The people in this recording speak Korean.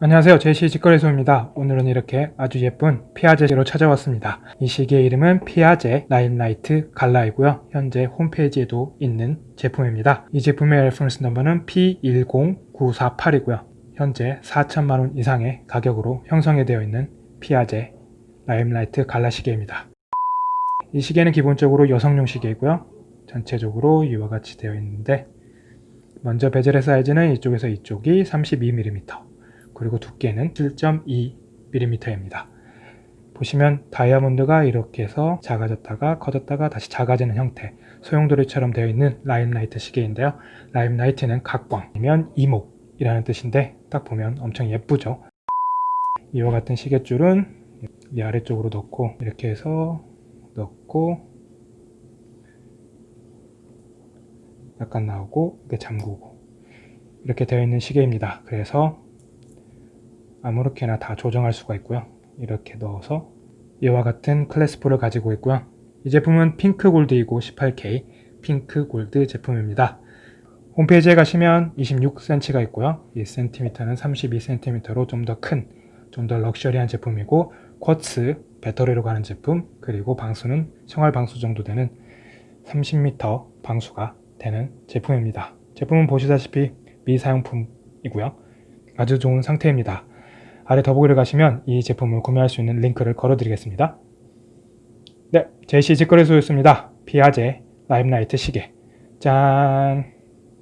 안녕하세요. 제시 직거래소입니다. 오늘은 이렇게 아주 예쁜 피아제로 찾아왔습니다. 이 시계의 이름은 피아제 Limelight Gala이고요. 현재 홈페이지에도 있는 제품입니다. 이 제품의 reference number는 P10948이고요. 현재 4천만원 이상의 가격으로 형성이 되어 있는 피아제 Limelight Gala 시계입니다. 이 시계는 기본적으로 여성용 시계이고요. 전체적으로 이와 같이 되어 있는데 먼저 bezel의 사이즈는 이쪽에서 이쪽이 32mm 그리고 두께는 7.2mm입니다. 보시면 다이아몬드가 이렇게 해서 작아졌다가 커졌다가 다시 작아지는 형태 소용돌이처럼 되어 있는 Limelight 시계인데요. limelight는 각광이며 이목이라는 뜻인데 딱 보면 엄청 예쁘죠. 이와 같은 시계줄은 이 아래쪽으로 넣고 이렇게 해서 넣고 약간 나오고 이렇게 잠그고 이렇게 되어 있는 시계입니다. 그래서 아무렇게나 다 조정할 수가 있고요. 이렇게 넣어서 이와 같은 클래스포를 가지고 있고요. 이 제품은 핑크 골드이고 18K 핑크 골드 제품입니다. 홈페이지에 가시면 26cm가 있고요. 1cm는 32cm로 좀 더 큰, 좀 더 럭셔리한 제품이고 쿼츠 배터리로 가는 제품 그리고 방수는 생활 방수 정도 되는 30m 방수가 되는 제품입니다. 제품은 보시다시피 미사용품이고요. 아주 좋은 상태입니다. 아래 더보기를 가시면 이 제품을 구매할 수 있는 링크를 걸어드리겠습니다. 네, 제시 직거래소였습니다. 피아제 라임라이트 시계 짠!